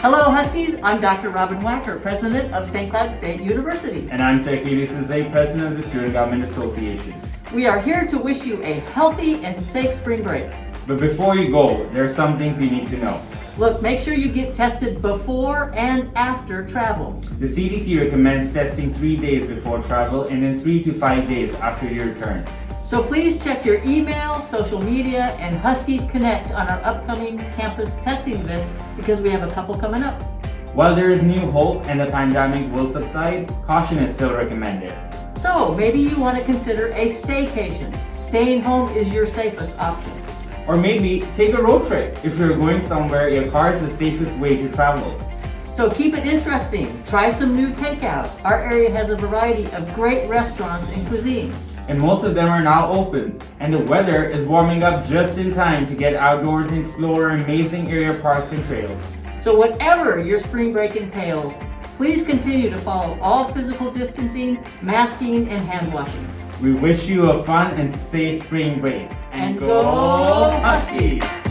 Hello Huskies, I'm Dr. Robbyn Wacker, President of St. Cloud State University. And I'm Sergio Sensei, President of the Student Government Association. We are here to wish you a healthy and safe spring break. But before you go, there are some things you need to know. Look, make sure you get tested before and after travel. The CDC recommends testing three days before travel and then three to five days after your return. So please check your email, social media, and Huskies Connect on our upcoming campus testing events because we have a couple coming up. While there is new hope and the pandemic will subside, caution is still recommended. So maybe you want to consider a staycation. Staying home is your safest option. Or maybe take a road trip. If you're going somewhere, your car is the safest way to travel. So keep it interesting. Try some new takeout. Our area has a variety of great restaurants and cuisines and most of them are now open. And the weather is warming up just in time to get outdoors and explore amazing area parks and trails. So whatever your spring break entails, please continue to follow all physical distancing, masking, and hand washing. We wish you a fun and safe spring break. And, and go Huskies!